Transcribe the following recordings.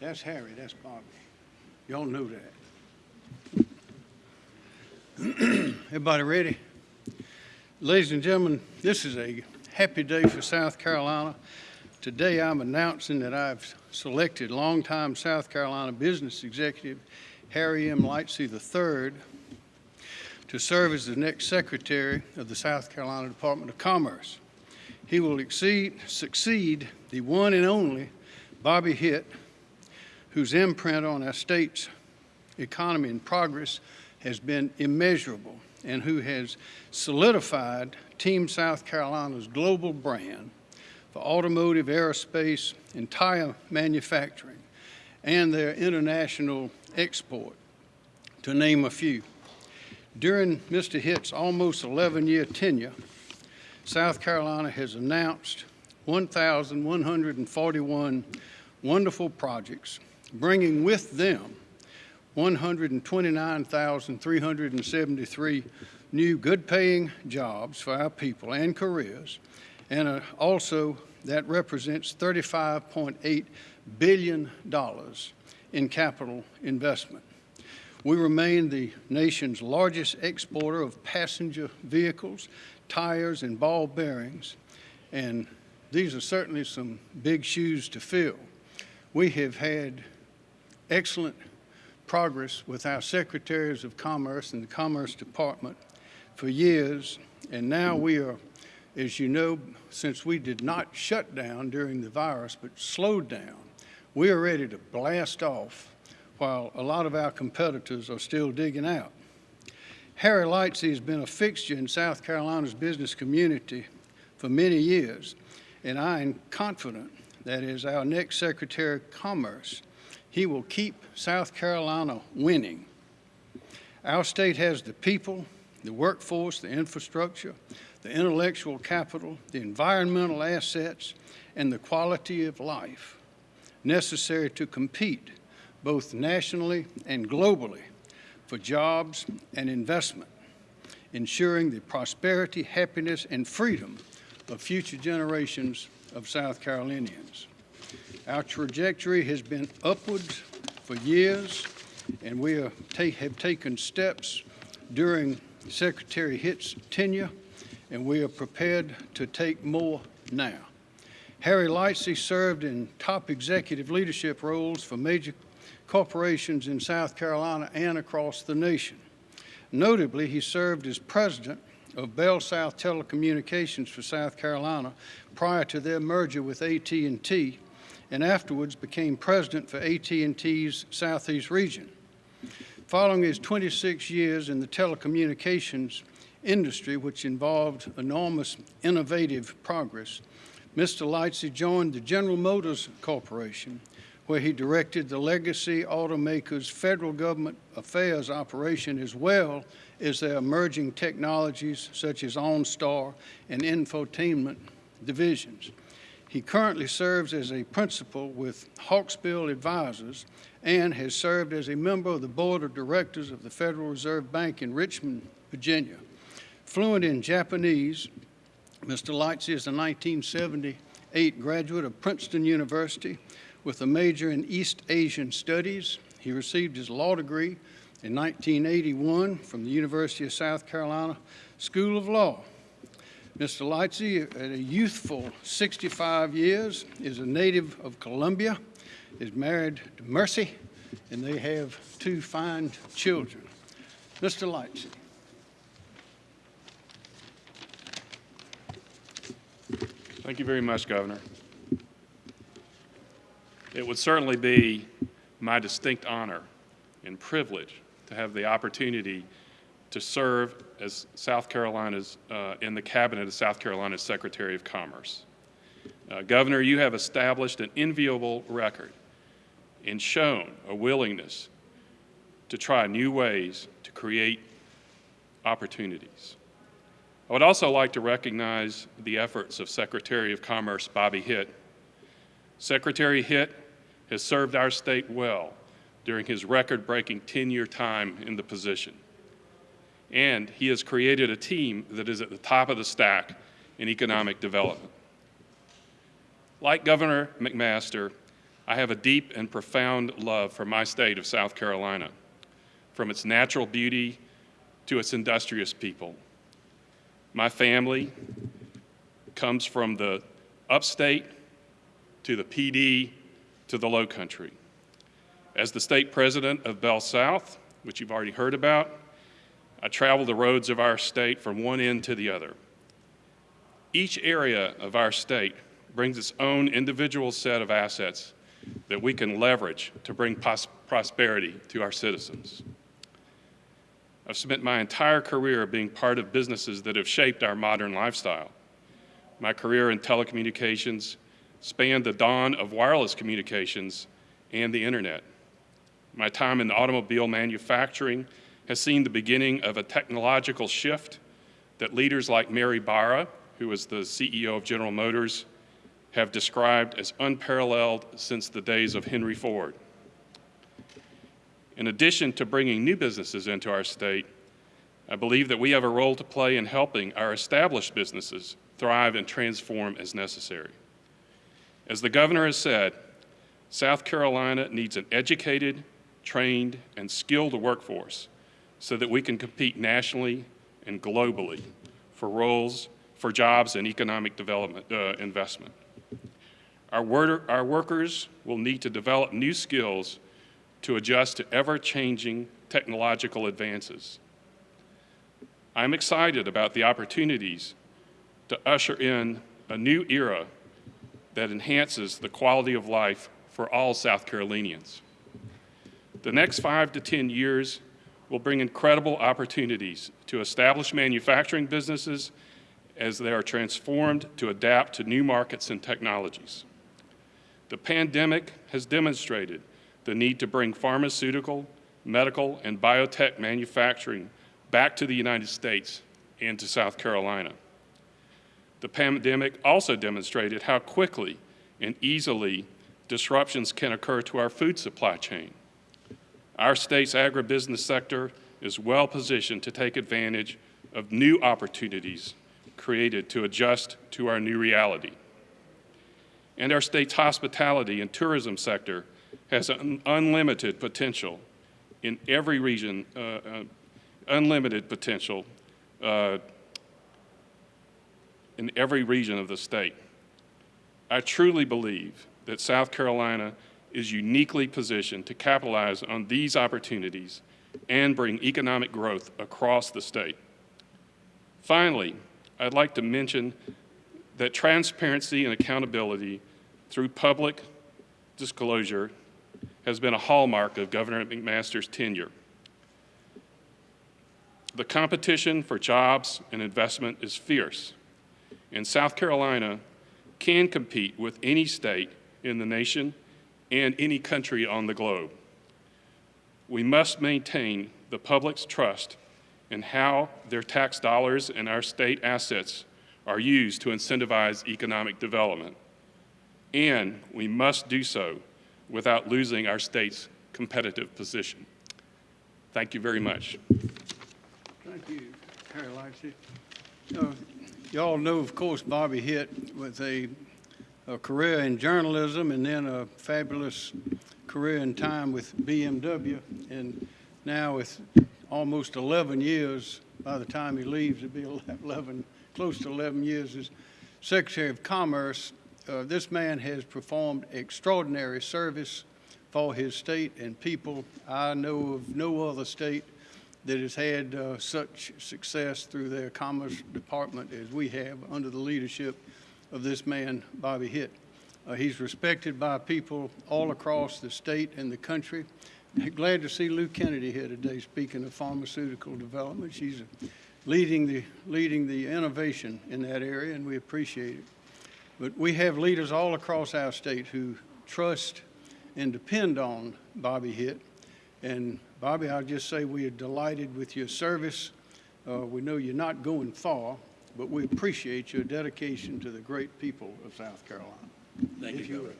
That's Harry, that's Bobby. Y'all knew that. Everybody ready? Ladies and gentlemen, this is a happy day for South Carolina. Today, I'm announcing that I've selected longtime South Carolina business executive Harry M. Lightsey III to serve as the next Secretary of the South Carolina Department of Commerce. He will exceed, succeed the one and only Bobby Hitt, whose imprint on our state's economy and progress has been immeasurable and who has solidified Team South Carolina's global brand for automotive, aerospace, and tire manufacturing and their international export, to name a few. During Mr. Hitt's almost 11-year tenure, South Carolina has announced 1,141 wonderful projects, bringing with them 129,373 new good-paying jobs for our people and careers, and uh, also that represents $35.8 billion in capital investment. We remain the nation's largest exporter of passenger vehicles, tires, and ball bearings, and these are certainly some big shoes to fill. We have had excellent progress with our secretaries of commerce and the Commerce Department for years, and now we are, as you know, since we did not shut down during the virus but slowed down, we are ready to blast off while a lot of our competitors are still digging out. Harry Lightsey has been a fixture in South Carolina's business community for many years, and I am confident that as our next Secretary of Commerce, he will keep South Carolina winning. Our state has the people, the workforce, the infrastructure, the intellectual capital, the environmental assets, and the quality of life necessary to compete both nationally and globally for jobs and investment, ensuring the prosperity, happiness, and freedom of future generations of South Carolinians. Our trajectory has been upwards for years, and we ta have taken steps during Secretary Hitt's tenure, and we are prepared to take more now. Harry Lightsey served in top executive leadership roles for major corporations in South Carolina and across the nation. Notably, he served as president of Bell South Telecommunications for South Carolina prior to their merger with AT&T and afterwards became president for AT&T's Southeast region. Following his 26 years in the telecommunications industry, which involved enormous innovative progress, Mr. Lightsey joined the General Motors Corporation, where he directed the legacy automaker's federal government affairs operation as well as their emerging technologies such as OnStar and infotainment divisions. He currently serves as a principal with Hawksbill Advisors and has served as a member of the board of directors of the Federal Reserve Bank in Richmond, Virginia. Fluent in Japanese, Mr. Lightsey is a 1978 graduate of Princeton University with a major in East Asian Studies. He received his law degree in 1981 from the University of South Carolina School of Law. Mr. Lightsey, at a youthful 65 years, is a native of Columbia, is married to Mercy, and they have two fine children. Mr. Lightsey. Thank you very much, Governor. It would certainly be my distinct honor and privilege to have the opportunity to serve as South Carolina's, uh, in the cabinet of South Carolina's Secretary of Commerce. Uh, Governor, you have established an enviable record and shown a willingness to try new ways to create opportunities. I would also like to recognize the efforts of Secretary of Commerce Bobby Hitt. Secretary Hitt has served our state well during his record-breaking 10-year time in the position. and he has created a team that is at the top of the stack in economic development. Like Governor McMaster, I have a deep and profound love for my state of South Carolina, from its natural beauty to its industrious people. My family comes from the upstate to the Pee Dee to the low country. As the state president of Bell South, which you've already heard about, I travel the roads of our state from one end to the other. Each area of our state brings its own individual set of assets that we can leverage to bring prosperity to our citizens. I've spent my entire career being part of businesses that have shaped our modern lifestyle. My career in telecommunications spanned the dawn of wireless communications and the internet. My time in automobile manufacturing has seen the beginning of a technological shift that leaders like Mary Barra, who is the CEO of General Motors, have described as unparalleled since the days of Henry Ford. In addition to bringing new businesses into our state, I believe that we have a role to play in helping our established businesses thrive and transform as necessary. As the governor has said, South Carolina needs an educated, trained, and skilled workforce so that we can compete nationally and globally for roles, for jobs, and economic development uh, investment. Our, our workers will need to develop new skills to adjust to ever changing technological advances. I'm excited about the opportunities to usher in a new era that enhances the quality of life for all South Carolinians. The next five to 10 years will bring incredible opportunities to establish manufacturing businesses as they are transformed to adapt to new markets and technologies. The pandemic has demonstrated the need to bring pharmaceutical, medical, and biotech manufacturing back to the United States and to South Carolina. The pandemic also demonstrated how quickly and easily disruptions can occur to our food supply chain. Our state's agribusiness sector is well positioned to take advantage of new opportunities created to adjust to our new reality. And our state's hospitality and tourism sector has un- unlimited potential in every region, uh, uh, unlimited potential uh, in every region of the state. I truly believe that South Carolina is uniquely positioned to capitalize on these opportunities and bring economic growth across the state. Finally, I'd like to mention that transparency and accountability through public disclosure has been a hallmark of Governor McMaster's tenure. The competition for jobs and investment is fierce, and South Carolina can compete with any state in the nation and any country on the globe. We must maintain the public's trust in how their tax dollars and our state assets are used to incentivize economic development. And we must do so without losing our state's competitive position. Thank you very much. Thank you, Harry Lightsey. Y'all know, of course, Bobby Hitt with a, a career in journalism and then a fabulous career in time with BMW. And now with almost 11 years, by the time he leaves, it'll be 11, close to 11 years as Secretary of Commerce. Uh, this man has performed extraordinary service for his state and people. I know of no other state that has had uh, such success through their Commerce Department as we have under the leadership of this man, Bobby Hitt. Uh, he's respected by people all across the state and the country. Glad to see Lou Kennedy here today speaking of pharmaceutical development. She's leading the, leading the innovation in that area, and we appreciate it. But we have leaders all across our state who trust and depend on Bobby Hitt. And Bobby, I'll just say we are delighted with your service. Uh, we know you're not going far, but we appreciate your dedication to the great people of South Carolina. Thank If you, you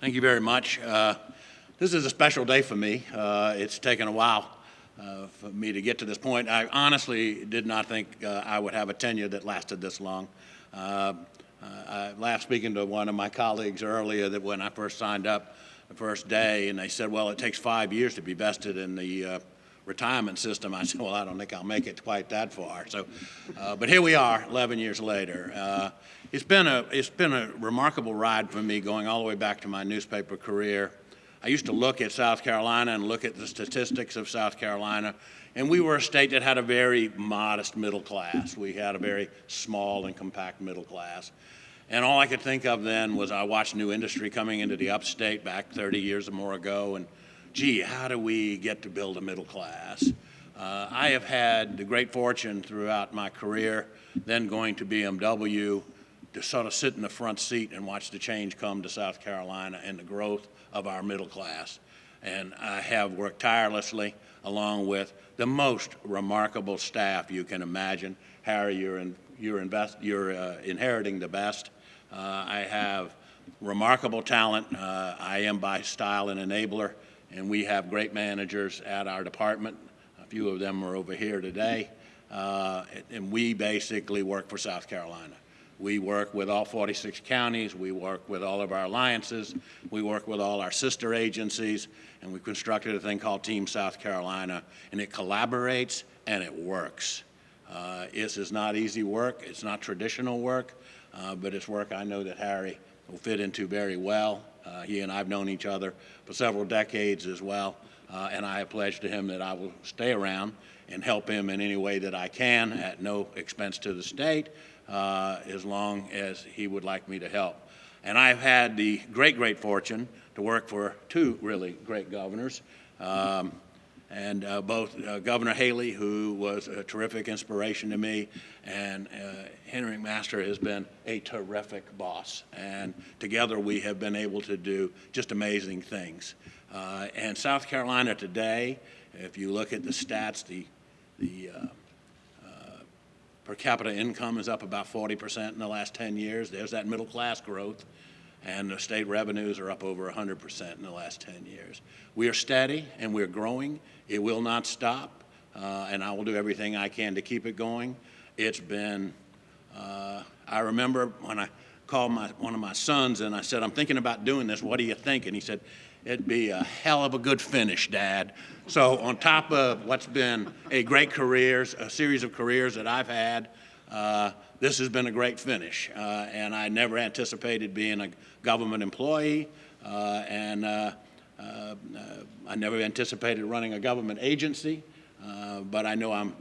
Thank you very much. Uh, This is a special day for me. Uh, It's taken a while uh, for me to get to this point. I honestly did not think uh, I would have a tenure that lasted this long. Uh, uh, I laughed speaking to one of my colleagues earlier that when I first signed up the first day, and they said, well, it takes five years to be vested in the uh, retirement system. I said, well, I don't think I'll make it quite that far. So, uh, but here we are, 11 years later. Uh, it's been a it's been a remarkable ride for me, going all the way back to my newspaper career. I used to look at South Carolina and look at the statistics of South Carolina, and we were a state that had a very modest middle class. We had a very small and compact middle class. And all I could think of then was I watched new industry coming into the upstate back 30 years or more ago, and gee, how do we get to build a middle class? Uh, I have had the great fortune throughout my career, then going to BMW, to sort of sit in the front seat and watch the change come to South Carolina and the growth of our middle class. And I have worked tirelessly along with the most remarkable staff you can imagine. Harry, you're, in, you're, invest, you're uh, inheriting the best. Uh, I have remarkable talent. Uh, I am by style an enabler, and we have great managers at our department. A few of them are over here today. Uh, and we basically work for South Carolina. We work with all 46 counties. We work with all of our alliances. We work with all our sister agencies. And we constructed a thing called Team South Carolina. And it collaborates and it works. Uh, this is not easy work. It's not traditional work. Uh, but it's work I know that Harry will fit into very well. Uh, he and I have known each other for several decades as well. Uh, and I have pledged to him that I will stay around and help him in any way that I can at no expense to the state uh, as long as he would like me to help. And I've had the great, great fortune to work for two really great governors. Um, and uh, both uh, Governor Haley, who was a terrific inspiration to me, and uh, Henry McMaster has been a terrific boss. And together we have been able to do just amazing things. Uh, and South Carolina today, if you look at the stats, the, the uh, per capita income is up about 40% in the last 10 years. There's that middle class growth. And the state revenues are up over 100% in the last 10 years. We are steady and we're growing. It will not stop. Uh, and I will do everything I can to keep it going. It's been, uh, I remember when I called my, one of my sons and I said, I'm thinking about doing this. What do you think? And he said, It'd be a hell of a good finish, Dad. So on top of what's been a great career, a series of careers that I've had, uh, this has been a great finish. Uh, and I never anticipated being a government employee, uh, and uh, uh, I never anticipated running a government agency. Uh, but I know I'm,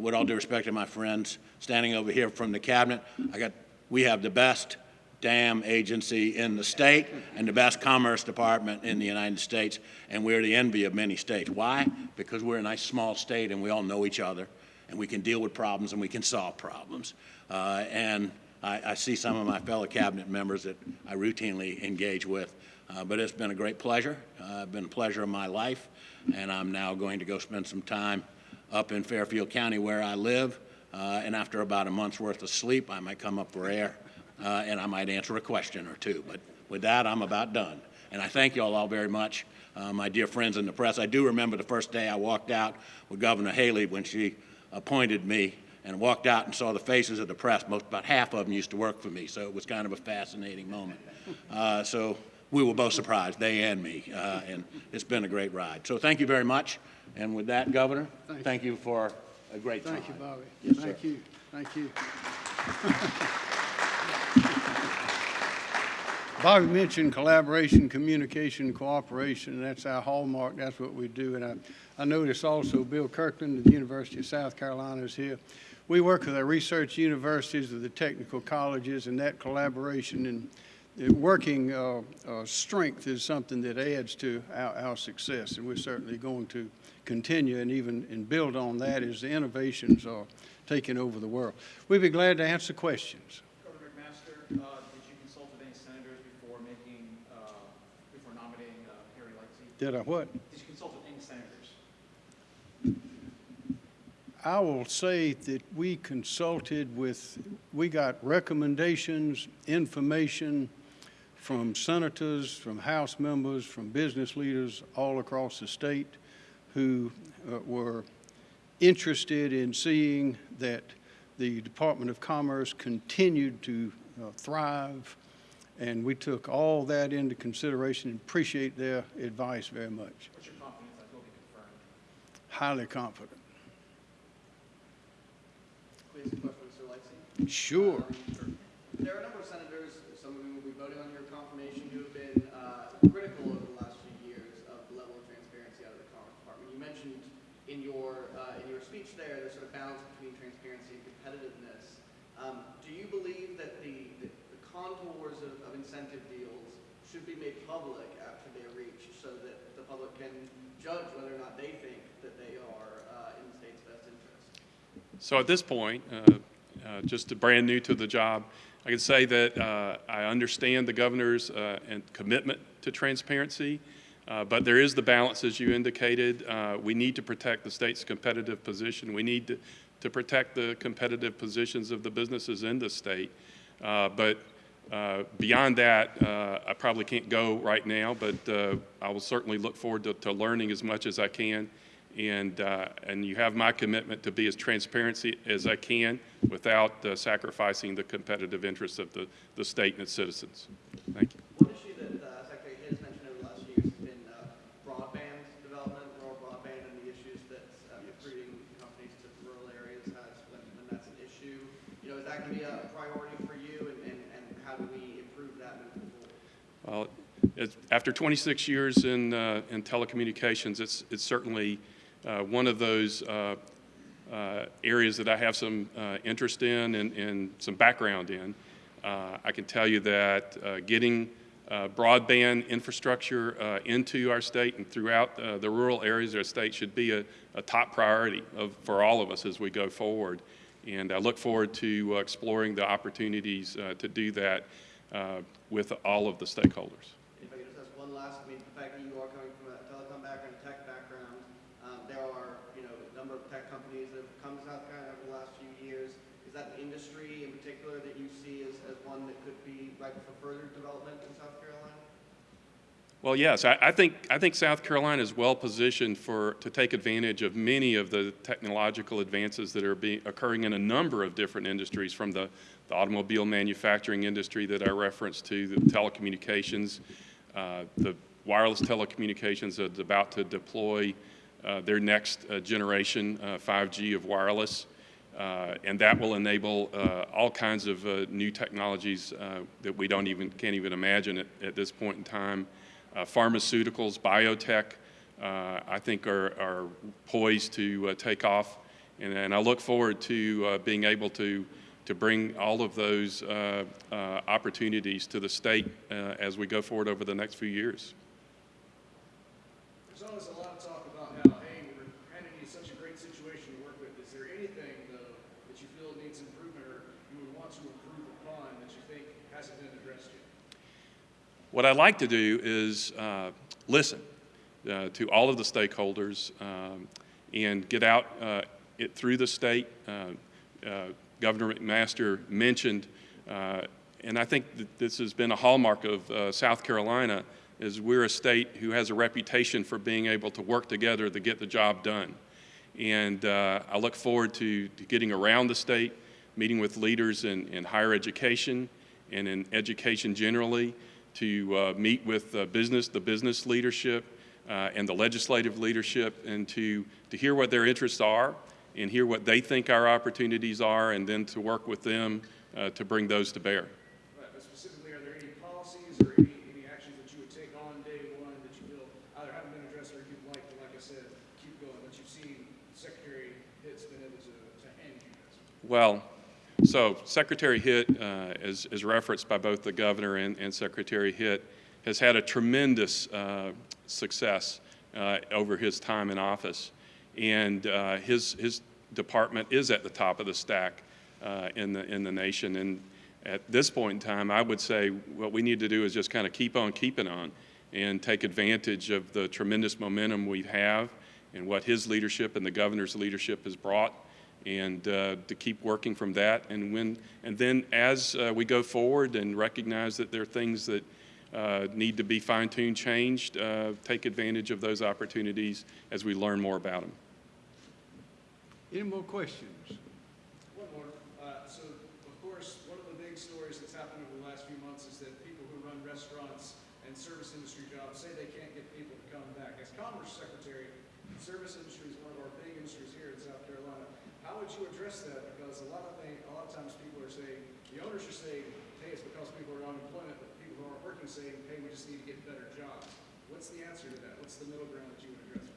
with all due respect to my friends standing over here from the cabinet, I got, we have the best damn agency in the state and the best commerce department in the United States, and we're the envy of many states. Why? Because we're a nice small state and we all know each other, and we can deal with problems and we can solve problems. Uh, and I, I, see some of my fellow cabinet members that I routinely engage with. Uh, but it's been a great pleasure. Uh, been a pleasure of my life, and I'm now going to go spend some time up in Fairfield County where I live. Uh, and after about a month's worth of sleep, I might come up for air uh, and I might answer a question or two. But with that, I'm about done. And I thank you all, all very much, uh, my dear friends in the press. I do remember the first day I walked out with Governor Haley when she appointed me and walked out and saw the faces of the press. Most about half of them used to work for me, so it was kind of a fascinating moment. Uh, so we were both surprised, they and me, uh, and it's been a great ride. So thank you very much. And with that, Governor, thank, thank you. for a great thank time. Thank you, Bobby. Yes, thank sir. you. Thank you. Bobby mentioned collaboration, communication, cooperation, that's our hallmark. That's what we do. And I, I notice also Bill Kirkland of the University of South Carolina is here. We work with our research universities, with the technical colleges, and that collaboration and the working uh, uh, strength is something that adds to our, our success, and we're certainly going to continue and even and build on that as the innovations are taking over the world. We'd be glad to answer questions. Governor McMaster, uh, did you consult with any senators before making, uh, before nominating uh, Harry Lightsey? Did I what? Did you consult with any senators? I will say that we consulted with, we got recommendations, information from senators, from House members, from business leaders all across the state. who uh, were interested in seeing that the Department of Commerce continued to uh, thrive, and we took all that into consideration and appreciate their advice very much. What's your confidence that will be confirmed? Highly confident. Please, a question, Mr. Lightsey. Sure. Um, There are a number of senators, some of whom will be voting on your confirmation, who have been uh, critical over the last few years of the level of transparency out of the Commerce Department. You mentioned in your, uh, in your speech there, the sort of balance between transparency and competitiveness. Um, Do you believe that the, the the contours of, of incentive deals should be made public after they're reached so that the public can judge whether or not they think that they are uh, in the state's best interest? So at this point, uh, just brand new to the job, I can say that uh, I understand the governor's uh, and commitment to transparency, uh, but there is the balance, as you indicated. Uh, We need to protect the state's competitive position. We need to, to protect the competitive positions of the businesses in the state. Uh, But uh, beyond that, uh, I probably can't go right now, but uh, I will certainly look forward to, to learning as much as I can. And, uh, and you have my commitment to be as transparent as I can without uh, sacrificing the competitive interests of the, the state and its citizens. Thank you. One issue that uh, Secretary Hitt has mentioned over the last few years has been uh, broadband development, rural broadband, and the issues that recruiting companies to rural areas has when, when that's an issue. You know, is that going to be a priority for you, and, and, and how do we improve that moving forward? Well, it's, after 26 years in, uh, in telecommunications, it's, it's certainly one of those uh, uh, areas that I have some uh, interest in and, and some background in. Uh, I can tell you that uh, getting uh, broadband infrastructure uh, into our state and throughout uh, the rural areas of our state should be a, a top priority of, for all of us as we go forward. And I look forward to uh, exploring the opportunities uh, to do that uh, with all of the stakeholders. If I could just ask one last, I mean, the fact that you are coming from a telecom background, tech background, um, there are, you know, a number of tech companies that have come to South Carolina over the last few years. Is that an industry in particular that you see as, as one that could be ripe for further development in South Carolina? Well, yes, I, I think I think South Carolina is well positioned for to take advantage of many of the technological advances that are being occurring in a number of different industries, from the, the automobile manufacturing industry that I referenced to the telecommunications, uh, the wireless telecommunications that's about to deploy their next uh, generation uh, 5G of wireless. Uh, and that will enable uh, all kinds of uh, new technologies uh, that we don't even can't even imagine at, at this point in time. Uh, pharmaceuticals, biotech, uh, I think are, are poised to uh, take off, and, and I look forward to uh, being able to to bring all of those uh, uh, opportunities to the state uh, as we go forward over the next few years. There's always a lot of talk about how, hey, we're handing you such a great situation to work with. Is there anything, though, that you feel needs improvement or you would want to improve upon that you think hasn't been addressed yet? What I'd like to do is uh, listen uh, to all of the stakeholders um, and get out uh, it through the state. Uh, uh, Governor McMaster mentioned, and I think this has been a hallmark of South Carolina, is we're a state who has a reputation for being able to work together to get the job done. And I look forward to, to getting around the state, meeting with leaders in, in higher education and in education generally, to uh, meet with business, the business leadership, uh, and the legislative leadership, and to, to hear what their interests are and hear what they think our opportunities are, and then to work with them uh, to bring those to bear. Right, but specifically, are there any policies or any, any actions that you would take on day one that you feel either haven't been addressed or you'd like to, like I said, keep going, that you've seen Secretary Hitt's been able to, to hand you? Well, so Secretary Hitt, uh, as, as referenced by both the governor and, and Secretary Hitt, has had a tremendous uh, success uh, over his time in office. And uh, his, his department is at the top of the stack uh, in, the, in the nation. And at this point in time, I would say what we need to do is just kind of keep on keeping on and take advantage of the tremendous momentum we have and what his leadership and the governor's leadership has brought and uh, to keep working from that. And when and then as uh, we go forward and recognize that there are things that uh, need to be fine-tuned, changed, uh, take advantage of those opportunities as we learn more about them. Any more questions? One more. Uh, so, of course, one of the big stories that's happened over the last few months is that people who run restaurants and service industry jobs say they can't get people to come back. As Commerce Secretary, service industry is one of our big industries here in South Carolina. How would you address that? Because a lot of thing, a lot of times people are saying, the owners are saying, hey, it's because people are on unemployment, but people who aren't working saying, hey, we just need to get better jobs. What's the answer to that? What's the middle ground that you would address?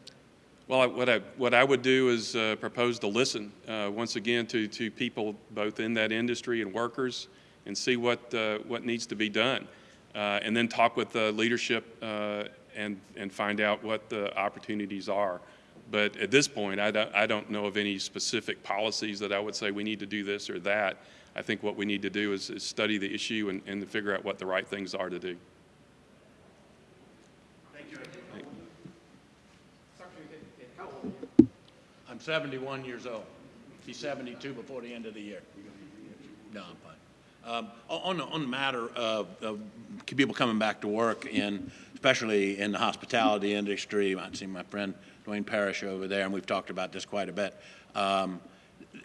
Well, I- what I, what I would do is uh, propose to listen, uh, once again, to, to people both in that industry and workers and see what, uh, what needs to be done. Uh, And then talk with the leadership uh, and, and find out what the opportunities are. But at this point, I don't, I don't know of any specific policies that I would say we need to do this or that. I think what we need to do is, is study the issue and, and figure out what the right things are to do. Secretary, Hitt- how old are you? I'm 71 years old. Be 72 before the end of the year. No, I'm fine. Um, On, the- on the matter of, of people coming back to work in, especially in the hospitality industry, I see my friend Duane Parrish over there, and we've talked about this quite a bit. Um,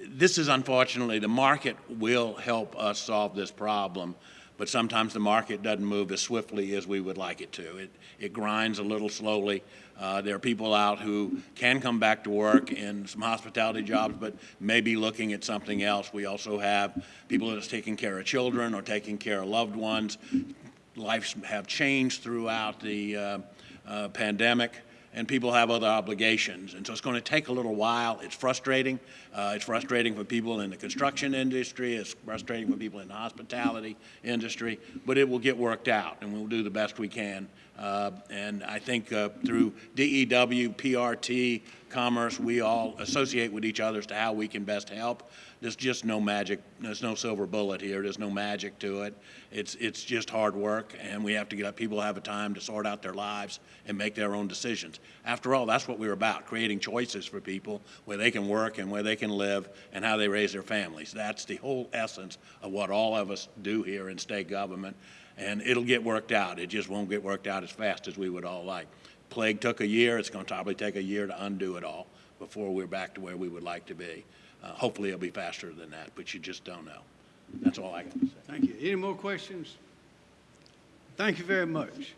This is unfortunately, the market will help us solve this problem, but sometimes the market doesn't move as swiftly as we would like it to. It, it grinds a little slowly. Uh, there are people out who can come back to work in some hospitality jobs, but may be looking at something else. We also have people that are taking care of children or taking care of loved ones. Lives have changed throughout the uh, uh, pandemic and people have other obligations. And so it's going to take a little while. It's frustrating. Uh, it's frustrating for people in the construction industry. It's frustrating for people in the hospitality industry. But it will get worked out, and we'll do the best we can. Uh, and I think uh, through DEW, PRT, Commerce, we all associate with each other as to how we can best help. There's just no magic. There's no silver bullet here. There's no magic to it. It's it's just hard work, and we have to get people have a time to sort out their lives and make their own decisions. After all, that's what we're about: creating choices for people where they can work and where they can live, and how they raise their families. That's the whole essence of what all of us do here in state government, and it'll get worked out. It just won't get worked out as fast as we would all like. Plague took a year. It's going to probably take a year to undo it all before we're back to where we would like to be. Uh, hopefully, it'll be faster than that, but you just don't know. That's all I got to say. Thank you. Any more questions? Thank you very much.